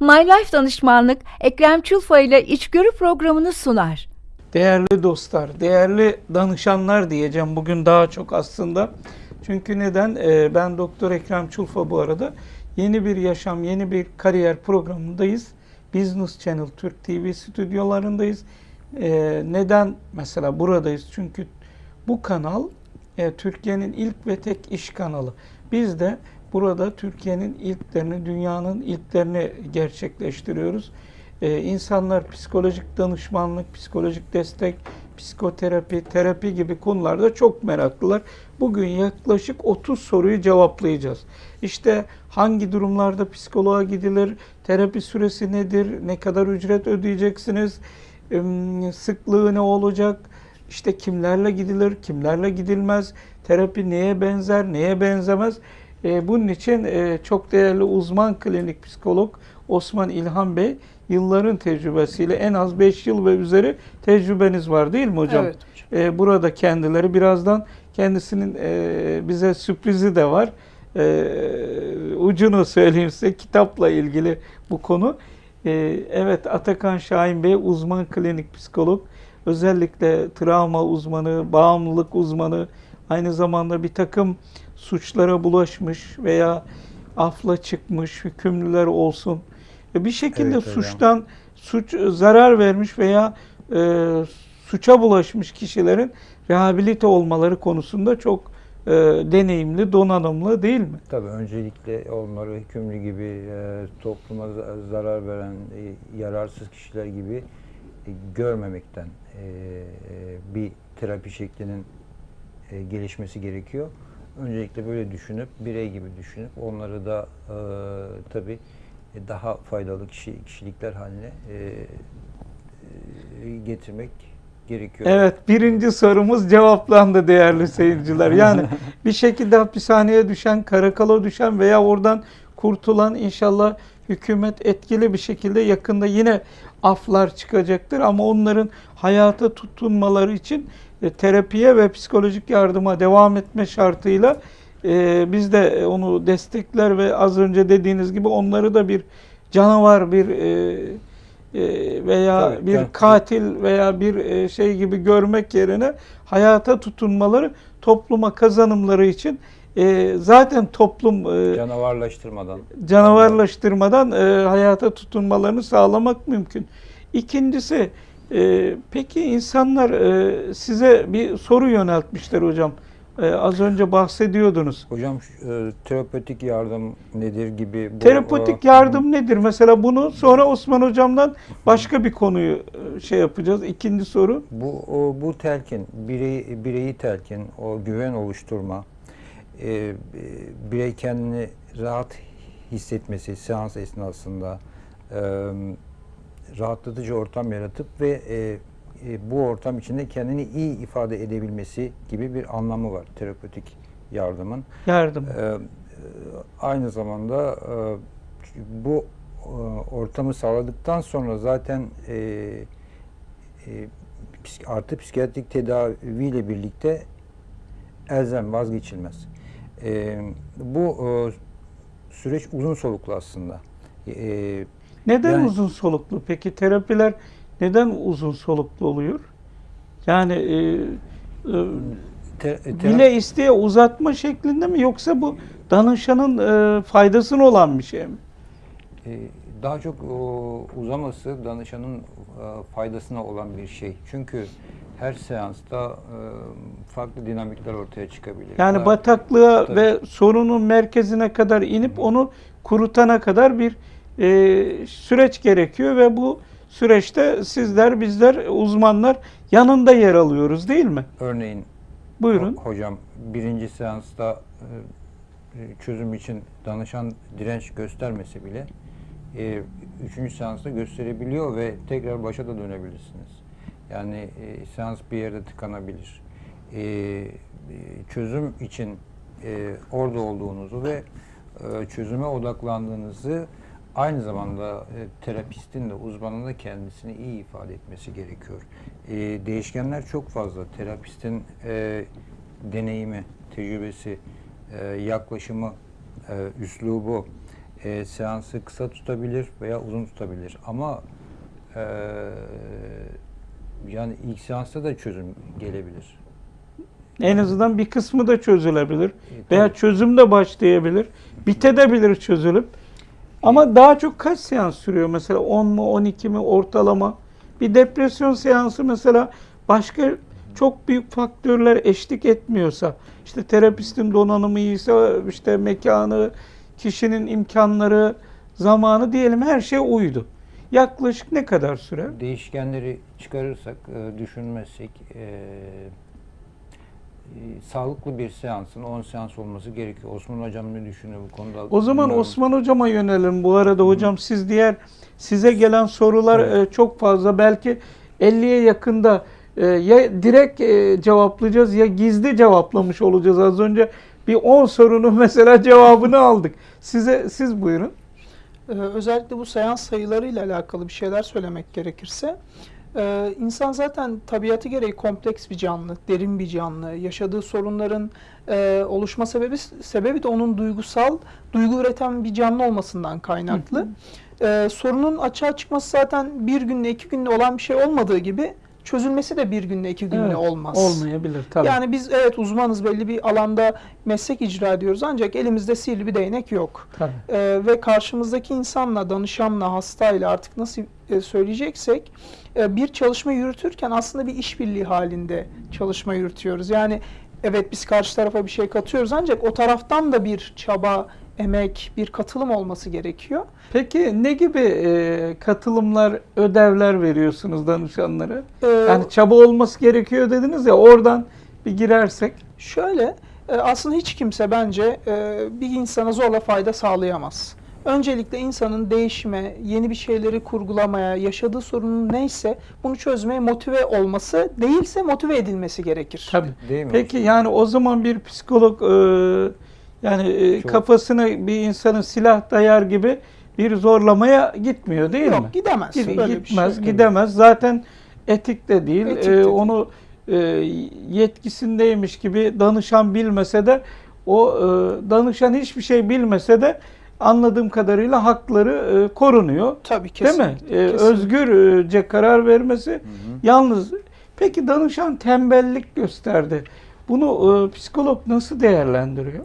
My Life Danışmanlık Ekrem Çulfa ile içgörü programını sunar. Değerli dostlar, değerli danışanlar diyeceğim bugün daha çok aslında. Çünkü neden? Ee, ben Doktor Ekrem Çulfa bu arada. Yeni bir yaşam, yeni bir kariyer programındayız. Business Channel Türk TV stüdyolarındayız. Ee, neden mesela buradayız? Çünkü bu kanal e, Türkiye'nin ilk ve tek iş kanalı. Biz de burada Türkiye'nin ilklerini, dünyanın ilklerini gerçekleştiriyoruz. Ee, insanlar psikolojik danışmanlık, psikolojik destek, psikoterapi, terapi gibi konularda çok meraklılar. Bugün yaklaşık 30 soruyu cevaplayacağız. İşte hangi durumlarda psikoloğa gidilir, terapi süresi nedir, ne kadar ücret ödeyeceksiniz, sıklığı ne olacak, işte kimlerle gidilir, kimlerle gidilmez, terapi neye benzer, neye benzemez. Ee, bunun için e, çok değerli uzman klinik psikolog Osman İlhan Bey yılların tecrübesiyle en az 5 yıl ve üzeri tecrübeniz var değil mi hocam? Evet Ee, burada kendileri birazdan kendisinin e, bize sürprizi de var. Ee, ucunu söyleyeyim size kitapla ilgili bu konu. Ee, evet Atakan Şahin Bey uzman klinik psikolog. Özellikle travma uzmanı, bağımlılık uzmanı, aynı zamanda bir takım suçlara bulaşmış veya afla çıkmış hükümlüler olsun. E, Bir şekilde Evet hocam. suçtan suç zarar vermiş veya e, suça bulaşmış kişilerin rehabilite olmaları konusunda çok e, deneyimli, donanımlı değil mi? Tabii öncelikle onları hükümlü gibi e, topluma za- zarar veren e, yararsız kişiler gibi e, görmemekten e, e, bir terapi şeklinin e, gelişmesi gerekiyor. Öncelikle böyle düşünüp birey gibi düşünüp onları da e, tabii e, daha faydalı kişi, kişilikler haline e, e, getirmek gerekiyor. Evet, birinci sorumuz cevaplandı değerli seyirciler. Yani bir şekilde hapishaneye düşen, karakala düşen veya oradan kurtulan inşallah hükümet etkili bir şekilde yakında yine aflar çıkacaktır. Ama onların hayata tutunmaları için e, terapiye ve psikolojik yardıma devam etme şartıyla e, biz de onu destekler ve az önce dediğiniz gibi onları da bir canavar, bir e, e, veya Tabii, bir tabii. katil veya bir e, şey gibi görmek yerine hayata tutunmaları topluma kazanımları için zaten toplum Canavarlaştırmadan. canavarlaştırmadan hayata tutunmalarını sağlamak mümkün. İkincisi e, peki insanlar e, size bir soru yöneltmişler hocam. E, az önce bahsediyordunuz. Hocam e, terapötik yardım nedir gibi bu, Terapetik e, yardım nedir? Mesela bunu sonra Osman hocamdan başka bir konuyu e, şey yapacağız. İkinci soru. Bu o, bu telkin bireyi bireyi telkin o güven oluşturma e, birey kendini rahat hissetmesi seans esnasında e, rahatlatıcı ortam yaratıp ve e, e, bu ortam içinde kendini iyi ifade edebilmesi gibi bir anlamı var terapötik yardımın. Yardım. E, aynı zamanda e, bu e, ortamı sağladıktan sonra zaten e, e, artı psikiyatrik tedaviyle birlikte elzem vazgeçilmez. E, bu e, süreç uzun soluklu aslında. E, Neden Yani- uzun soluklu? Peki terapiler neden uzun soluklu oluyor? Yani e, e, te- e, tera- bile isteye uzatma şeklinde mi yoksa bu danışanın e, faydasına olan bir şey mi? E, daha çok o, uzaması danışanın e, faydasına olan bir şey. Çünkü her seansta e, farklı dinamikler ortaya çıkabilir. Yani Daha- bataklığa Tabii. ve sorunun merkezine kadar inip onu kurutana kadar bir e, süreç gerekiyor ve bu süreçte sizler, bizler, uzmanlar yanında yer alıyoruz değil mi? Örneğin Buyurun. Ho- Hocam birinci seansta e, çözüm için danışan direnç göstermese bile e, üçüncü seansta gösterebiliyor ve tekrar başa da dönebilirsiniz. Yani e, seans bir yerde tıkanabilir. E, e, çözüm için e, orada olduğunuzu ve e, çözüme odaklandığınızı aynı zamanda e, terapistin de uzmanın da kendisini iyi ifade etmesi gerekiyor. E, değişkenler çok fazla. Terapistin e, deneyimi, tecrübesi, e, yaklaşımı, e, üslubu, e, seansı kısa tutabilir veya uzun tutabilir. Ama e, yani ilk seansta da çözüm gelebilir. En azından bir kısmı da çözülebilir. E, Veya çözüm de başlayabilir. Bitebilir çözülüp. Ama daha çok kaç seans sürüyor? Mesela 10 mu 12 mi ortalama? Bir depresyon seansı mesela başka çok büyük faktörler eşlik etmiyorsa, işte terapistin donanımı iyiyse, işte mekanı, kişinin imkanları, zamanı diyelim her şey uydu. Yaklaşık ne kadar sürer? Değişkenleri çıkarırsak, e, düşünmezsek e, sağlıklı bir seansın 10 seans olması gerekiyor. Osman Hocam ne düşünüyor bu konuda? O zaman Bilmiyorum. Osman hocama yönelim. Bu arada hocam siz diğer size gelen sorular Evet. e, çok fazla. Belki 50'ye yakında e, ya direkt e, cevaplayacağız ya gizli cevaplamış olacağız. Az önce bir 10 sorunun mesela cevabını aldık. Size siz buyurun. Ee, özellikle bu seans sayılarıyla alakalı bir şeyler söylemek gerekirse e, insan zaten tabiatı gereği kompleks bir canlı, derin bir canlı. Yaşadığı sorunların e, oluşma sebebi sebebi de onun duygusal, duygu üreten bir canlı olmasından kaynaklı. E, sorunun açığa çıkması zaten bir günle iki günle olan bir şey olmadığı gibi çözülmesi de bir günle iki günle Evet, olmaz. Olmayabilir tabii. Yani biz evet uzmanız belli bir alanda meslek icra ediyoruz ancak elimizde sihirli bir değnek yok. tabii. Ee, ve karşımızdaki insanla, danışanla, hastayla artık nasıl e, söyleyeceksek bir çalışma yürütürken aslında bir işbirliği halinde çalışma yürütüyoruz. Yani evet biz karşı tarafa bir şey katıyoruz ancak o taraftan da bir çaba, emek, bir katılım olması gerekiyor. Peki ne gibi e, katılımlar, ödevler veriyorsunuz danışanlara? Ee, Yani çaba olması gerekiyor dediniz ya oradan bir girersek. Şöyle, e, aslında hiç kimse bence e, bir insana zorla fayda sağlayamaz. Öncelikle insanın değişime, yeni bir şeyleri kurgulamaya, yaşadığı sorunun neyse bunu çözmeye motive olması, değilse motive edilmesi gerekir. Tabii. Değil mi? Peki yani o zaman bir psikolog e, yani e, Çok- kafasına bir insanın silah dayar gibi bir zorlamaya gitmiyor değil Yok mi? gidemez. Gid- Böyle bir gitmez, şey. gidemez. Zaten etik de değil. Etik E, de değil. onu e, yetkisindeymiş gibi danışan bilmese de o e, danışan hiçbir şey bilmese de anladığım kadarıyla hakları e, korunuyor. Tabii Değil kesin. mi? E, özgürce karar vermesi. Yalnız peki danışan tembellik gösterdi. Bunu e, psikolog nasıl değerlendiriyor?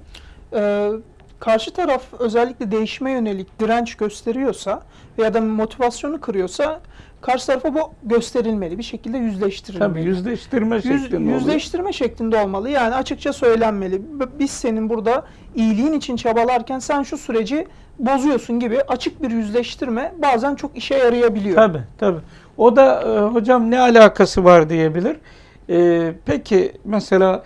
Ee, karşı taraf özellikle değişime yönelik direnç gösteriyorsa veya da motivasyonu kırıyorsa karşı tarafa bu gösterilmeli. Bir şekilde yüzleştirilmeli. Tabii yüzleştirme Yüz- şeklinde oluyor. yüzleştirme şeklinde olmalı. Yani açıkça söylenmeli. Biz senin burada iyiliğin için çabalarken sen şu süreci bozuyorsun gibi açık bir yüzleştirme bazen çok işe yarayabiliyor. Tabii tabii. O da e, hocam ne alakası var diyebilir. E, peki mesela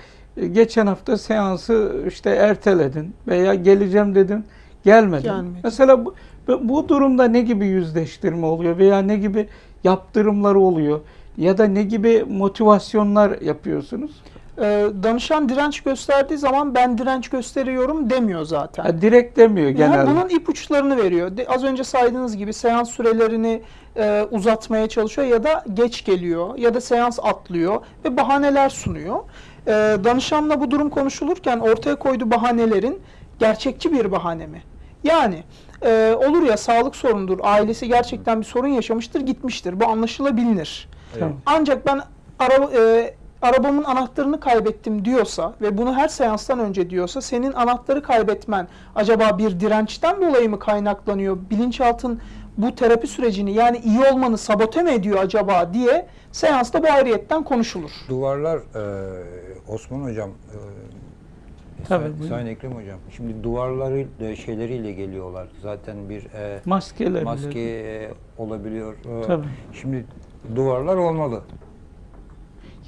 geçen hafta seansı işte erteledin veya geleceğim dedin gelmedin. Gelmedi. Mesela bu, bu durumda ne gibi yüzleştirme oluyor veya ne gibi yaptırımlar oluyor ya da ne gibi motivasyonlar yapıyorsunuz? Ee, danışan direnç gösterdiği zaman ben direnç gösteriyorum demiyor zaten. Ha, direkt demiyor Yani genelde. bunun ipuçlarını veriyor. De- az önce saydığınız gibi seans sürelerini e, uzatmaya çalışıyor ya da geç geliyor ya da seans atlıyor ve bahaneler sunuyor. E, danışanla bu durum konuşulurken ortaya koyduğu bahanelerin gerçekçi bir bahane mi? Yani e, olur ya sağlık sorunudur, ailesi gerçekten bir sorun yaşamıştır, gitmiştir. Bu anlaşılabilir. Tamam. Ancak ben araba, e, arabamın anahtarını kaybettim diyorsa ve bunu her seanstan önce diyorsa senin anahtarı kaybetmen acaba bir dirençten dolayı mı kaynaklanıyor? Bilinçaltın bu terapi sürecini yani iyi olmanı sabote mi ediyor acaba diye seansta bu ayrıyetten konuşulur. Duvarlar e, Osman Hocam e, Tabii, Sayın- buyurun. Sayın Ekrem Hocam şimdi duvarları e, şeyleriyle geliyorlar. Zaten bir e, Maskeler. maske e, olabiliyor. E, Tabii. Şimdi duvarlar olmalı.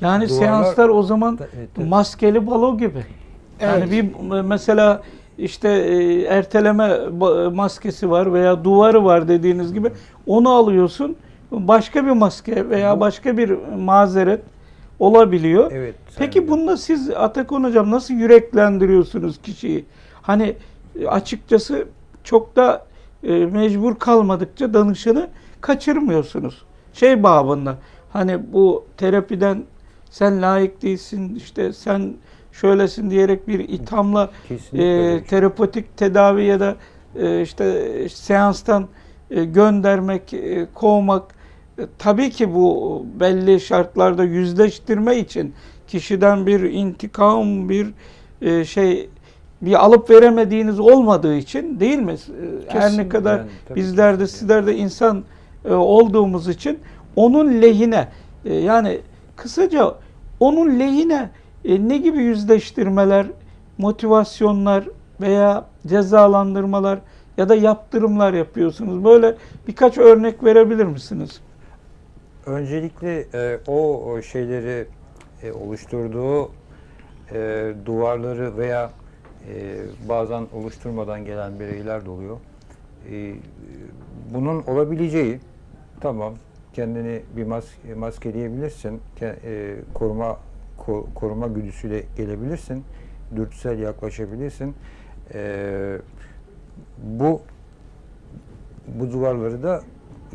Yani Duvarlar- seanslar o zaman Ta- evet, evet. maskeli balo gibi. Yani Evet. bir mesela işte e, erteleme maskesi var veya duvarı var dediğiniz gibi onu alıyorsun. Başka bir maske veya başka bir mazeret olabiliyor. Evet. Peki Hocam. bunda siz Atakan Hocam nasıl yüreklendiriyorsunuz kişiyi? Hani açıkçası çok da e, mecbur kalmadıkça danışanı kaçırmıyorsunuz. Şey babında hani bu terapiden sen layık değilsin işte sen şöylesin diyerek bir ithamla Kesinlikle e, terapotik tedavi ya da e, işte seanstan e, göndermek, e, kovmak e, tabii ki bu belli şartlarda yüzleştirme için kişiden bir intikam, bir e, şey bir alıp veremediğiniz olmadığı için değil mi? E, Her ne Kesinlikle. kadar Yani bizler de kesinlikle. sizler de insan e, olduğumuz için onun lehine e, yani kısaca onun lehine e, ne gibi yüzleştirmeler, motivasyonlar veya cezalandırmalar ya da yaptırımlar yapıyorsunuz? Böyle birkaç örnek verebilir misiniz? Öncelikle e, o, şeyleri e, oluşturduğu e, duvarları veya e, bazen oluşturmadan gelen bireyler de oluyor. E, bunun olabileceği tamam kendini bir maske, maskeleyebilirsin. Ke- e, koruma ko- koruma güdüsüyle gelebilirsin. Dürtüsel yaklaşabilirsin. E, bu bu duvarları da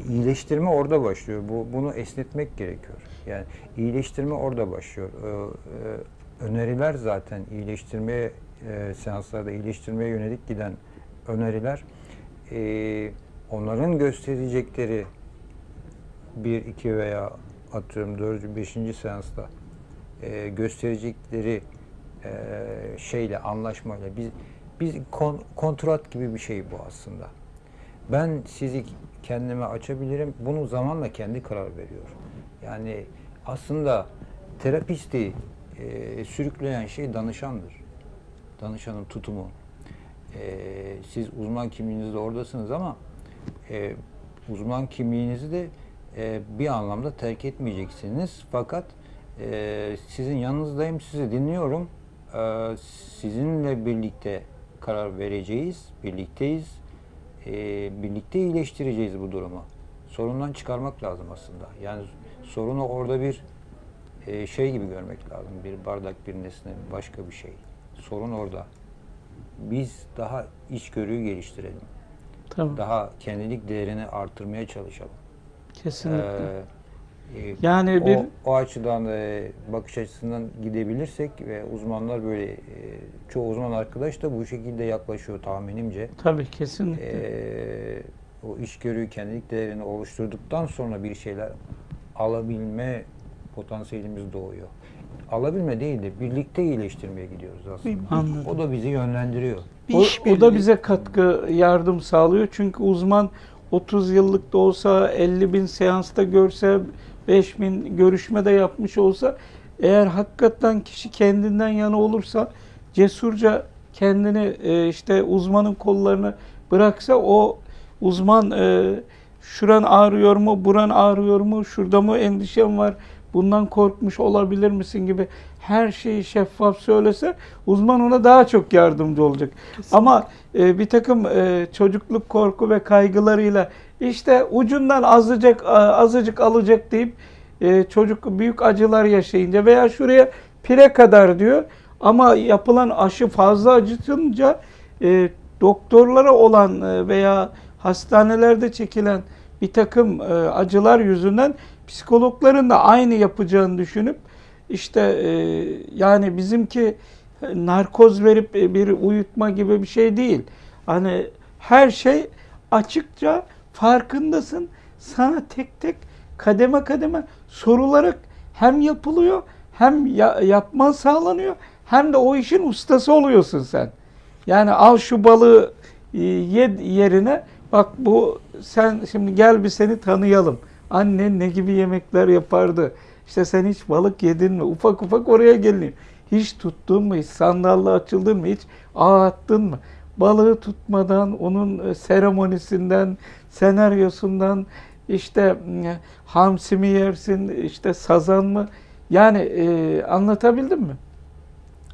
iyileştirme orada başlıyor. Bu bunu esnetmek gerekiyor. Yani iyileştirme orada başlıyor. Ee, e, öneriler zaten iyileştirmeye e, seanslarda iyileştirmeye yönelik giden öneriler e, onların gösterecekleri bir, iki veya atıyorum dördüncü, beşinci seansta e, gösterecekleri e, şeyle, anlaşmayla biz biz kon- kontrat gibi bir şey bu aslında. Ben sizi kendime açabilirim. Bunu zamanla kendi karar veriyor. Yani aslında terapisti e, sürükleyen şey danışandır. Danışanın tutumu. E, siz uzman kimliğinizde oradasınız ama e, uzman kimliğinizi de e, bir anlamda terk etmeyeceksiniz. Fakat e, sizin yanınızdayım, sizi dinliyorum. E, sizinle birlikte karar vereceğiz, birlikteyiz. E, birlikte iyileştireceğiz bu durumu. Sorundan çıkarmak lazım aslında. Yani sorunu orada bir e, şey gibi görmek lazım. Bir bardak, bir nesne, başka bir şey. Sorun orada. Biz daha içgörüyü geliştirelim. Tamam. Daha kendilik değerini artırmaya çalışalım. Kesinlikle. Ee, e, Yani bir- o, o açıdan e, bakış açısından gidebilirsek ve uzmanlar böyle e, çoğu uzman arkadaş da bu şekilde yaklaşıyor tahminimce. Tabii kesinlikle. Ee, o içgörüyü kendilik değerini oluşturduktan sonra bir şeyler alabilme potansiyelimiz doğuyor. Alabilme değil de birlikte iyileştirmeye gidiyoruz aslında. Anladım. O da bizi yönlendiriyor. Bir O, o da bize katkı, yardım sağlıyor. Çünkü uzman 30 yıllık da olsa, 50 bin seansta görse, 5 bin görüşmede yapmış olsa, eğer hakikaten kişi kendinden yana olursa, cesurca kendini e, işte uzmanın kollarına bıraksa, o uzman e, şuran ağrıyor mu, buran ağrıyor mu, şurada mı endişem var, bundan korkmuş olabilir misin? gibi her şeyi şeffaf söylese uzman ona daha çok yardımcı olacak. Ama e, bir takım e, çocukluk korku ve kaygılarıyla işte ucundan azıcık a- azıcık alacak deyip e, çocuk büyük acılar yaşayınca veya şuraya pire kadar diyor ama yapılan aşı fazla acıtınca e, doktorlara olan e, veya hastanelerde çekilen bir takım e, acılar yüzünden psikologların da aynı yapacağını düşünüp işte e, yani bizimki e, narkoz verip e, bir uyutma gibi bir şey değil. Hani her şey açıkça farkındasın. Sana tek tek kademe kademe sorularak hem yapılıyor hem ya- yapman sağlanıyor hem de o işin ustası oluyorsun sen. Yani al şu balığı e, ye yerine bak bu sen şimdi gel bir seni tanıyalım. Annen ne gibi yemekler yapardı? İşte sen hiç balık yedin mi? Ufak ufak oraya geliniyor. Hiç tuttun mu? Hiç sandalla açıldın mı? Hiç ağ attın mı? Balığı tutmadan, onun e, seremonisinden, senaryosundan, işte e, hamsi mi yersin, işte sazan mı? Yani e, anlatabildim mi?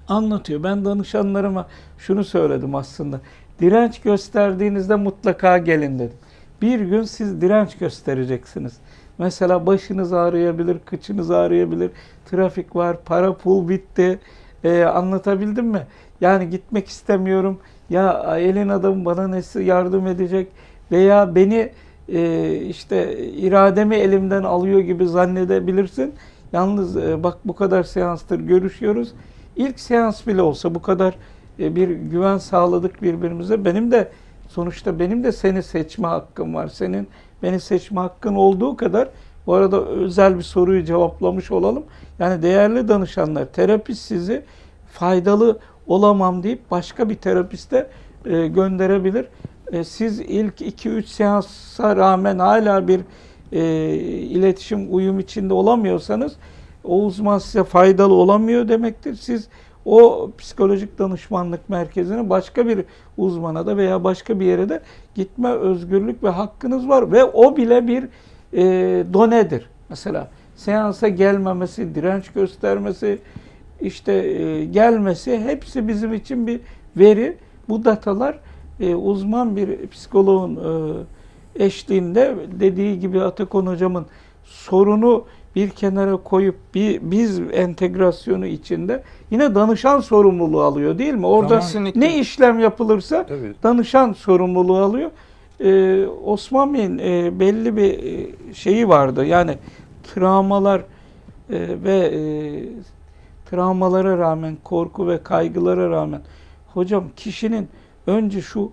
Anlatıyor. Ben danışanlarıma şunu söyledim aslında. Direnç gösterdiğinizde mutlaka gelin dedim. Bir gün siz direnç göstereceksiniz. Mesela başınız ağrıyabilir, kıçınız ağrıyabilir, trafik var, para pul bitti. Ee, anlatabildim mi? Yani gitmek istemiyorum. Ya elin adamı bana nesi yardım edecek veya beni e, işte irademi elimden alıyor gibi zannedebilirsin. Yalnız e, bak bu kadar seanstır görüşüyoruz. İlk seans bile olsa bu kadar e, bir güven sağladık birbirimize. Benim de sonuçta benim de seni seçme hakkım var. Senin beni seçme hakkın olduğu kadar bu arada özel bir soruyu cevaplamış olalım. Yani değerli danışanlar, terapist sizi faydalı olamam deyip başka bir terapiste e, gönderebilir. E, siz ilk 2-3 seansa rağmen hala bir e, iletişim, uyum içinde olamıyorsanız o uzman size faydalı olamıyor demektir. Siz o psikolojik danışmanlık merkezine başka bir uzmana da veya başka bir yere de gitme özgürlük ve hakkınız var ve o bile bir e, donedir. Mesela seansa gelmemesi, direnç göstermesi, işte e, gelmesi hepsi bizim için bir veri. Bu datalar e, uzman bir psikoloğun e, eşliğinde dediği gibi Atakan hocamın sorunu bir kenara koyup bir biz entegrasyonu içinde yine danışan sorumluluğu alıyor değil mi? Orada Kesinlikle. ne işlem yapılırsa Tabii. danışan sorumluluğu alıyor. Ee, Osman Bey'in e, belli bir e, şeyi vardı. Yani travmalar e, ve e, travmalara rağmen, korku ve kaygılara rağmen hocam kişinin önce şu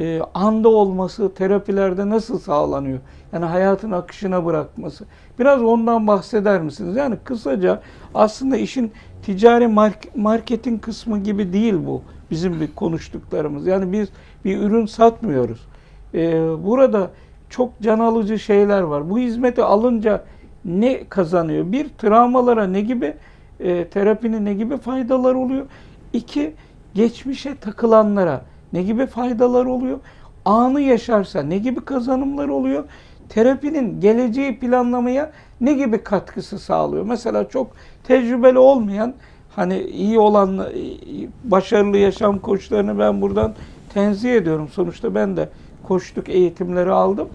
e, anda olması terapilerde nasıl sağlanıyor? Yani hayatın akışına bırakması. Biraz ondan bahseder misiniz? Yani kısaca aslında işin ticari mark- marketing kısmı gibi değil bu bizim bir konuştuklarımız. Yani biz bir ürün satmıyoruz. Ee, burada çok can alıcı şeyler var. Bu hizmeti alınca ne kazanıyor? Bir, travmalara ne gibi, e, terapinin ne gibi faydalar oluyor? İki, geçmişe takılanlara ne gibi faydalar oluyor? Anı yaşarsa ne gibi kazanımlar oluyor? Terapinin geleceği planlamaya ne gibi katkısı sağlıyor? Mesela çok tecrübeli olmayan, hani iyi olan, başarılı yaşam koçlarını ben buradan tenzih ediyorum. Sonuçta ben de koçluk eğitimleri aldım.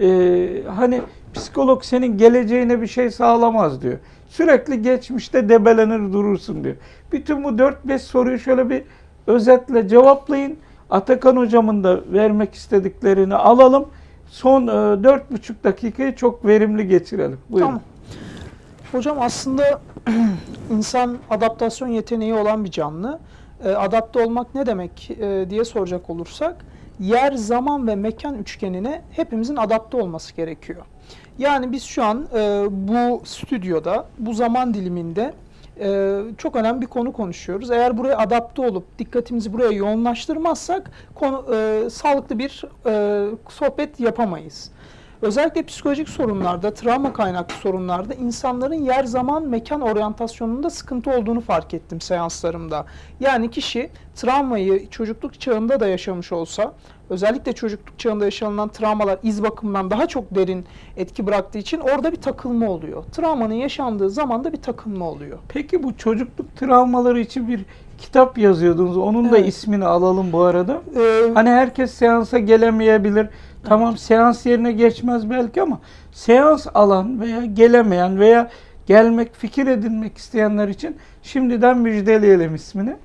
Ee, hani psikolog senin geleceğine bir şey sağlamaz diyor. Sürekli geçmişte debelenir durursun diyor. Bütün bu 4-5 soruyu şöyle bir özetle cevaplayın. Atakan hocamın da vermek istediklerini alalım. Son e, 4,5 dakikayı çok verimli geçirelim. Buyurun. Tamam. Hocam aslında insan adaptasyon yeteneği olan bir canlı. E, adapte olmak ne demek e, diye soracak olursak yer, zaman ve mekan üçgenine hepimizin adapte olması gerekiyor. Yani biz şu an e, bu stüdyoda, bu zaman diliminde e, çok önemli bir konu konuşuyoruz. Eğer buraya adapte olup dikkatimizi buraya yoğunlaştırmazsak konu, e, sağlıklı bir e, sohbet yapamayız. Özellikle psikolojik sorunlarda, travma kaynaklı sorunlarda insanların yer, zaman, mekan oryantasyonunda sıkıntı olduğunu fark ettim seanslarımda. Yani kişi travmayı çocukluk çağında da yaşamış olsa, özellikle çocukluk çağında yaşanılan travmalar iz bakımından daha çok derin etki bıraktığı için orada bir takılma oluyor. Travmanın yaşandığı zamanda bir takılma oluyor. Peki bu çocukluk travmaları için bir kitap yazıyordunuz. Onun da Evet. ismini alalım bu arada. Ee, Hani herkes seansa gelemeyebilir. Tamam seans yerine geçmez belki ama seans alan veya gelemeyen veya gelmek, fikir edinmek isteyenler için şimdiden müjdeleyelim ismini.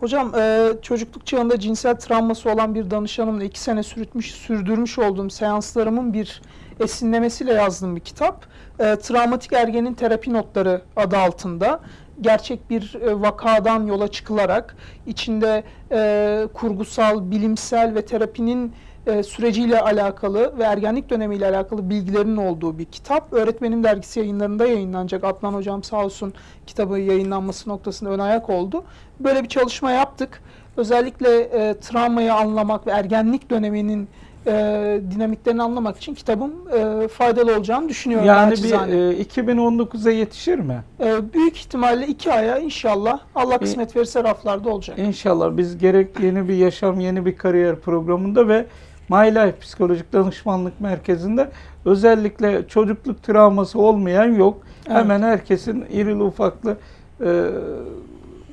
Hocam e, çocukluk çağında cinsel travması olan bir danışanımla iki sene sürütmüş, sürdürmüş olduğum seanslarımın bir esinlemesiyle yazdığım bir kitap. E, Travmatik Ergenin Terapi Notları adı altında gerçek bir e, vakadan yola çıkılarak içinde e, kurgusal, bilimsel ve terapinin e, süreciyle alakalı ve ergenlik dönemiyle alakalı bilgilerin olduğu bir kitap. Öğretmenim Dergisi yayınlarında yayınlanacak. Adnan Hocam sağ olsun kitabı yayınlanması noktasında ön ayak oldu. Böyle bir çalışma yaptık. Özellikle e, travmayı anlamak ve ergenlik döneminin e, dinamiklerini anlamak için kitabım e, faydalı olacağını düşünüyorum. Yani bir naçizane. e, 2019'a yetişir mi? E, büyük ihtimalle iki aya inşallah Allah kısmet verirse raflarda olacak. İnşallah biz gerek yeni bir yaşam, yeni bir kariyer programında ve My Life Psikolojik Danışmanlık Merkezi'nde özellikle çocukluk travması olmayan yok. Evet. Hemen herkesin irili ufaklı e,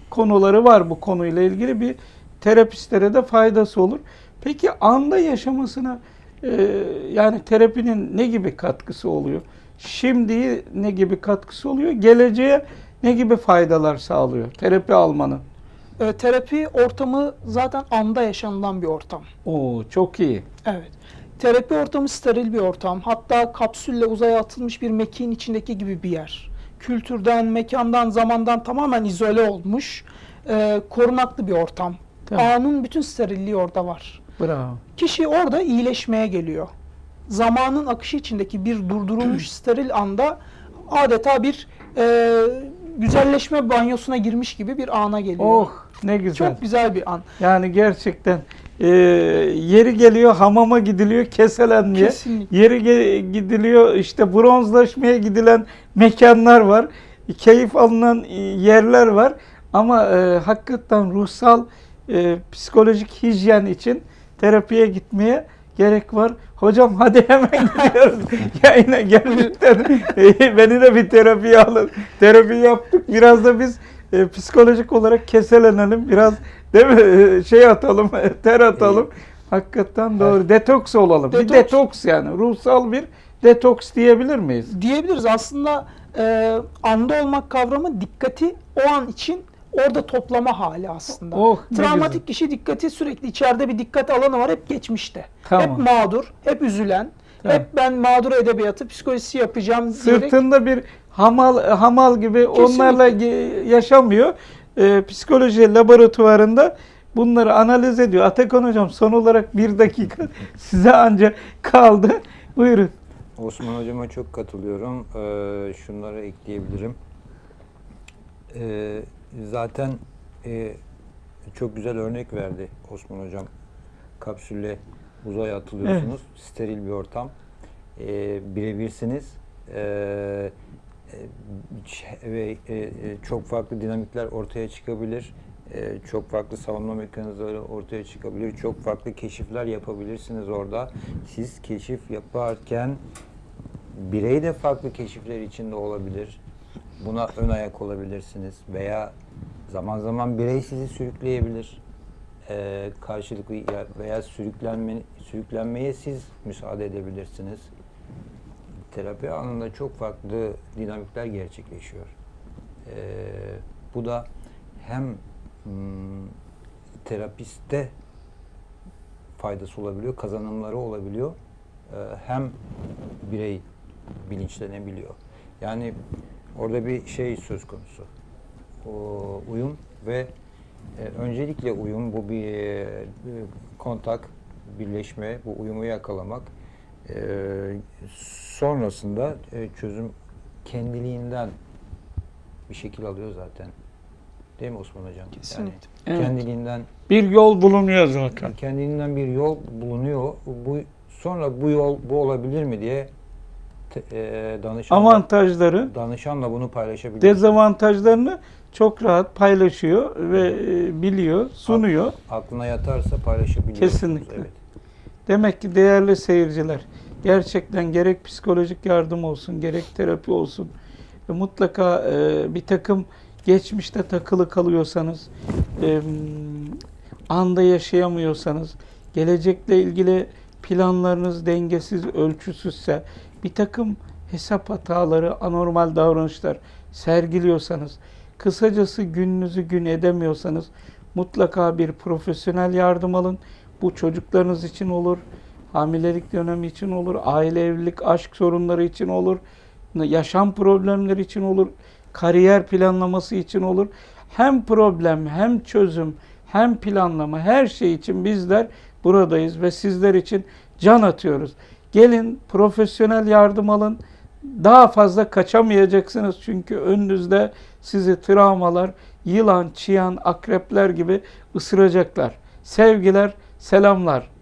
konuları var bu konuyla ilgili bir terapistlere de faydası olur. Peki anda yaşamasına e, yani terapinin ne gibi katkısı oluyor? Şimdiye ne gibi katkısı oluyor? Geleceğe ne gibi faydalar sağlıyor terapi almanın? E, terapi ortamı zaten anda yaşanılan bir ortam. Oo çok iyi. Evet. Terapi ortamı steril bir ortam. Hatta kapsülle uzaya atılmış bir mekiğin içindeki gibi bir yer. Kültürden, mekandan, zamandan tamamen izole olmuş, e, korunaklı bir ortam. Tamam. Anın bütün sterilliği orada var. Bravo. Kişi orada iyileşmeye geliyor. Zamanın akışı içindeki bir durdurulmuş steril anda adeta bir e, güzelleşme banyosuna girmiş gibi bir ana geliyor. Oh ne güzel. Çok güzel bir an. Yani gerçekten e, yeri geliyor hamama gidiliyor keselenmeye. Kesinlikle. Yeri ge- gidiliyor işte bronzlaşmaya gidilen mekanlar var. Keyif alınan e, yerler var. Ama e, hakikaten ruhsal e, psikolojik hijyen için terapiye gitmeye gerek var. Hocam hadi hemen gidiyoruz. Yayına e, beni de bir terapiye alın. Terapi yaptık. Biraz da biz e, psikolojik olarak keselenelim. Biraz değil mi? E, şey atalım, ter atalım. Hakikaten doğru. Detoks olalım. Bir Detoks. detoks yani. Ruhsal bir detoks diyebilir miyiz? diyebiliriz. Aslında e, anda olmak kavramı dikkati o an için orada toplama hali aslında. Oh, Travmatik güzel. kişi dikkati sürekli içeride bir dikkat alanı var hep geçmişte. Tamam. Hep mağdur, hep üzülen, Tamam. hep ben mağdur edebiyatı, psikolojisi yapacağım diyerek Sırtında bir hamal hamal gibi onlarla ge- yaşamıyor. E, psikoloji laboratuvarında bunları analiz ediyor. Atakan hocam son olarak bir dakika size ancak kaldı. Buyurun. Osman Hocama çok katılıyorum. Ee, şunları ekleyebilirim. Ee, zaten e, çok güzel örnek verdi Osman Hocam. Kapsülle uzaya atılıyorsunuz. Steril bir ortam. Ee, birebirsiniz. E, ç- ve e, e, çok farklı dinamikler ortaya çıkabilir. Ee, çok farklı savunma mekanizmaları ortaya çıkabilir. Çok farklı keşifler yapabilirsiniz orada. Siz keşif yaparken birey de farklı keşifler içinde olabilir. Buna ön ayak olabilirsiniz veya zaman zaman birey sizi sürükleyebilir. Ee, karşılıklı ya- veya sürüklenme, sürüklenmeye siz müsaade edebilirsiniz. Terapi anında çok farklı dinamikler gerçekleşiyor. Ee, bu da hem hmm, terapiste faydası olabiliyor, kazanımları olabiliyor. Ee, hem birey bilinçlenebiliyor. Yani orada bir şey söz konusu. O uyum ve e, öncelikle uyum bu bir e, kontak, birleşme, bu uyumu yakalamak. E, sonrasında e, çözüm kendiliğinden bir şekil alıyor zaten. Değil mi Osman Hocam? Kesinlikle. Yani Evet. kendiliğinden Bir yol bulunuyor zaten. kendinden bir yol bulunuyor. Bu sonra bu yol bu olabilir mi diye e, danışanla, Avantajları, danışanla bunu paylaşabilir. dezavantajlarını çok rahat paylaşıyor ve e, biliyor, sunuyor. Aklına yatarsa paylaşabiliyor. Kesinlikle. Evet. Demek ki değerli seyirciler, gerçekten gerek psikolojik yardım olsun, gerek terapi olsun, e, mutlaka e, bir takım geçmişte takılı kalıyorsanız, e, anda yaşayamıyorsanız, gelecekle ilgili planlarınız dengesiz, ölçüsüzse, bir takım hesap hataları, anormal davranışlar sergiliyorsanız, kısacası gününüzü gün edemiyorsanız, mutlaka bir profesyonel yardım alın. Bu çocuklarınız için olur, hamilelik dönemi için olur, aile evlilik, aşk sorunları için olur, yaşam problemleri için olur, kariyer planlaması için olur. Hem problem, hem çözüm, hem planlama her şey için bizler buradayız ve sizler için can atıyoruz. Gelin profesyonel yardım alın. Daha fazla kaçamayacaksınız çünkü önünüzde sizi travmalar, yılan, çıyan, akrepler gibi ısıracaklar. Sevgiler, selamlar.